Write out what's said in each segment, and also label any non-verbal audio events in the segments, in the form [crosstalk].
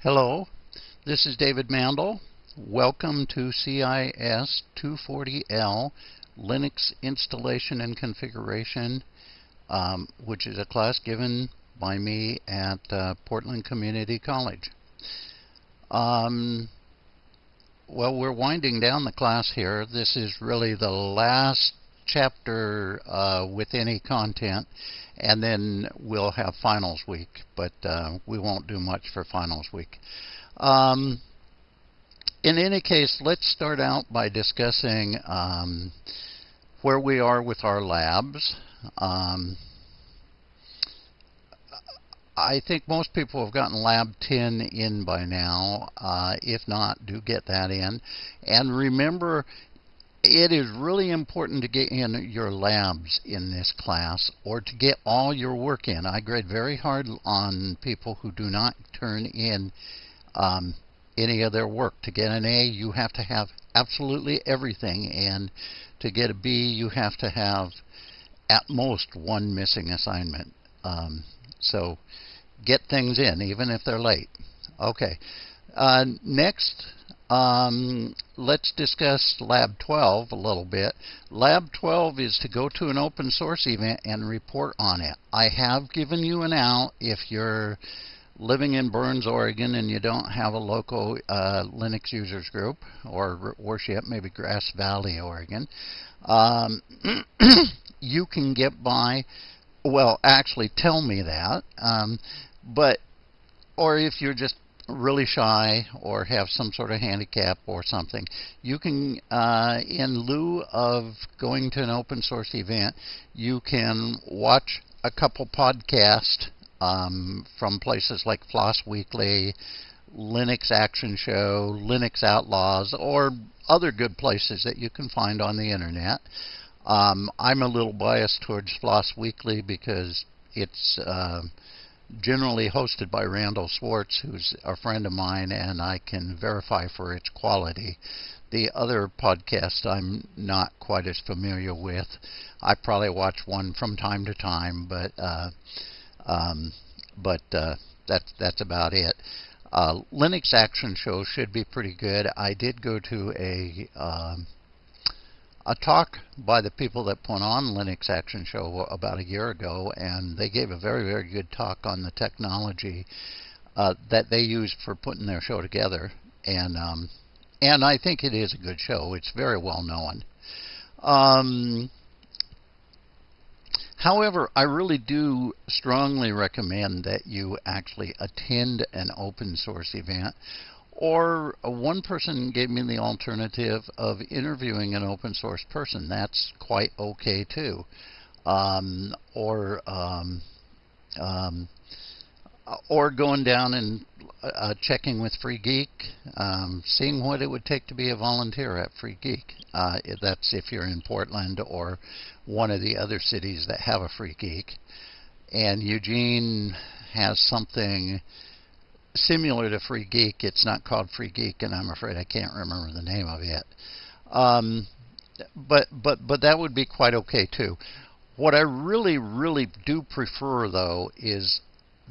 Hello, this is David Mandel. Welcome to CIS 240L Linux Installation and Configuration, um, which is a class given by me at uh, Portland Community College. Um, well, we're winding down the class here. This is really the last chapter uh, with any content and then we'll have finals week, but uh, we won't do much for finals week. Um, in any case, let's start out by discussing um, where we are with our labs. Um, I think most people have gotten Lab 10 in by now. Uh, if not, do get that in. And remember, it is really important to get in your labs in this class or to get all your work in. I grade very hard on people who do not turn in um, any of their work. To get an A, you have to have absolutely everything, and to get a B, you have to have at most one missing assignment. Um, so get things in, even if they're late. Okay. Uh, next, um, let's discuss Lab 12 a little bit. Lab 12 is to go to an open source event and report on it. I have given you an out if you're living in Burns, Oregon, and you don't have a local uh, Linux users group or worship, maybe Grass Valley, Oregon, um, [clears throat] you can get by. Well, actually, tell me that. Um, but, or if you're just really shy or have some sort of handicap or something, you can, uh, in lieu of going to an open source event, you can watch a couple podcasts um, from places like Floss Weekly, Linux Action Show, Linux Outlaws, or other good places that you can find on the internet. Um, I'm a little biased towards Floss Weekly because it's uh, generally hosted by Randal Schwartz, who's a friend of mine, and I can verify for its quality. The other podcast I'm not quite as familiar with. I probably watch one from time to time, but uh, um, but uh, that's that's about it. Uh, Linux Action Show should be pretty good. I did go to a um, a talk by the people that put on Linux Action Show about a year ago, and they gave a very, very good talk on the technology uh, that they use for putting their show together. And um, and I think it is a good show. It's very well known. Um, however, I really do strongly recommend that you actually attend an open source event or one person gave me the alternative of interviewing an open source person. That's quite okay too. Um, or um, um, or going down and uh, checking with Free Geek, um, seeing what it would take to be a volunteer at Free Geek. Uh, that's if you're in Portland or one of the other cities that have a Free Geek. And Eugene has something similar to Free Geek. It's not called Free Geek, and I'm afraid I can't remember the name of it. Um, but but but that would be quite okay too. What I really really do prefer though is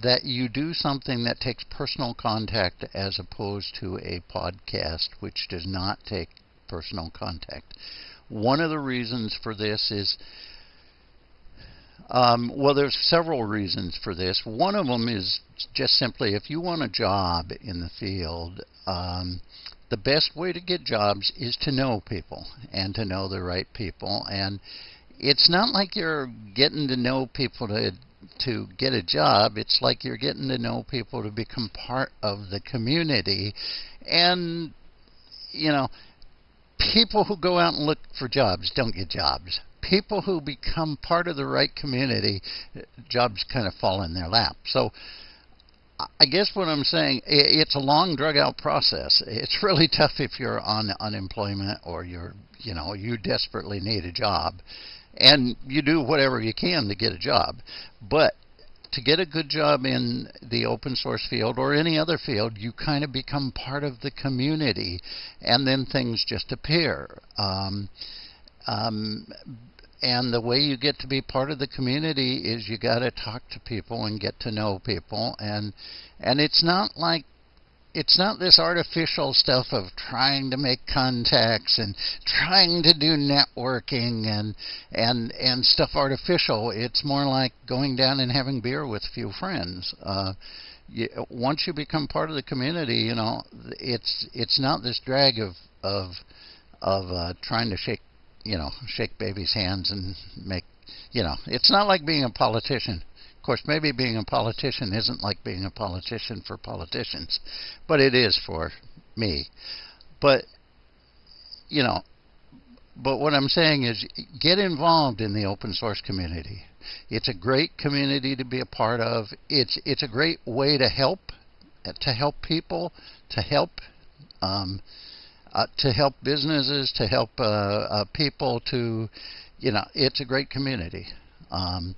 that you do something that takes personal contact as opposed to a podcast which does not take personal contact. One of the reasons for this is um, well, there's several reasons for this. One of them is just simply if you want a job in the field, um, the best way to get jobs is to know people and to know the right people. And it's not like you're getting to know people to to get a job. It's like you're getting to know people to become part of the community. And you know, people who go out and look for jobs don't get jobs people who become part of the right community, jobs kind of fall in their lap. So I guess what I'm saying, it's a long, drug-out process. It's [laughs] really tough if you're on unemployment or you're, you know, you desperately need a job, and you do whatever you can to get a job. But to get a good job in the open source field or any other field, you kind of become part of the community, and then things just appear. Um, um, and the way you get to be part of the community is you got to talk to people and get to know people and and it's not like it's not this artificial stuff of trying to make contacts and trying to do networking and and and stuff artificial. It's more like going down and having beer with a few friends. Uh, you, once you become part of the community, you know it's it's not this drag of of of uh, trying to shake you know shake babies' hands and make you know it's not like being a politician Of course, maybe being a politician isn't like being a politician for politicians, but it is for me. But, you know, but what I'm saying is get involved in the open source community. It's a great community to be a part of. It's it's a great way to help to help people, to help um, uh, to help businesses, to help uh, uh, people. To you know, it's a great community. Um,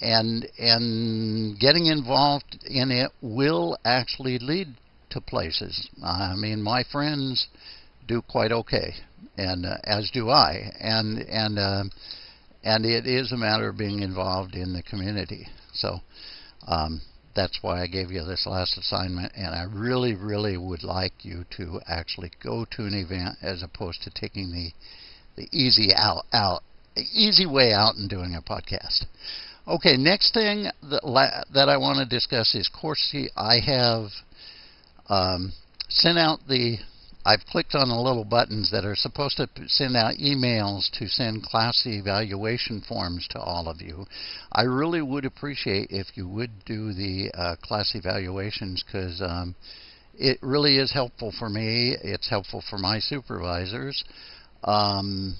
and and getting involved in it will actually lead to places. I mean, my friends do quite okay, and uh, as do I, and and uh, and it is a matter of being involved in the community. So. Um, that's why I gave you this last assignment, and I really, really would like you to actually go to an event as opposed to taking the the easy out out easy way out and doing a podcast. Okay, next thing that, that I want to discuss is Course I have um, sent out the, I've clicked on the little buttons that are supposed to send out emails to send class evaluation forms to all of you. I really would appreciate if you would do the uh, class evaluations because um, it really is helpful for me. It's helpful for my supervisors. Um,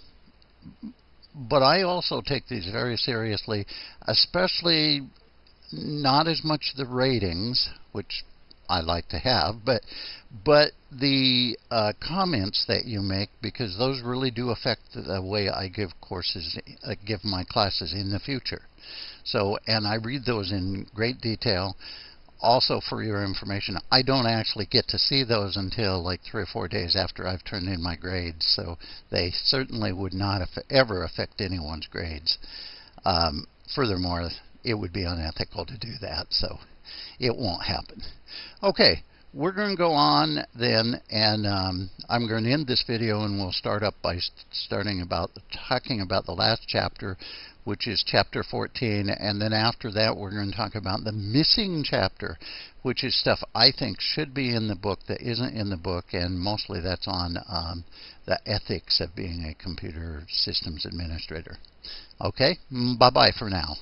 but I also take these very seriously, especially not as much the ratings, which I like to have, but but the uh, comments that you make because those really do affect the way I give courses, uh, give my classes in the future. So, and I read those in great detail also for your information, I don't actually get to see those until like three or four days after I've turned in my grades, so they certainly would not ever affect anyone's grades. Um, furthermore, it would be unethical to do that, so it won't happen. Okay, we're going to go on then, and um, I'm going to end this video, and we'll start up by starting about talking about the last chapter, which is chapter 14, and then after that we're going to talk about the missing chapter, which is stuff I think should be in the book that isn't in the book, and mostly that's on um, the ethics of being a computer systems administrator. Okay, bye-bye for now.